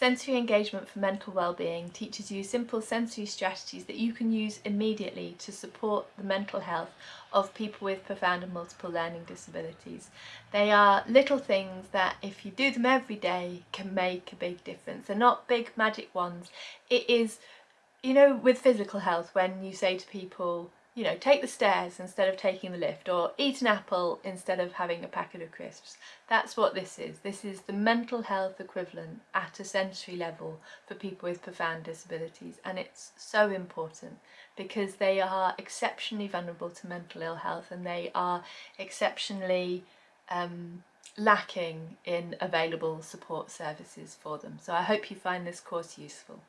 Sensory engagement for mental well-being teaches you simple sensory strategies that you can use immediately to support the mental health of people with profound and multiple learning disabilities. They are little things that if you do them every day can make a big difference. They're not big magic ones. It is, you know, with physical health when you say to people, you know, take the stairs instead of taking the lift or eat an apple instead of having a packet of crisps. That's what this is. This is the mental health equivalent at a sensory level for people with profound disabilities and it's so important because they are exceptionally vulnerable to mental ill health and they are exceptionally um, lacking in available support services for them. So I hope you find this course useful.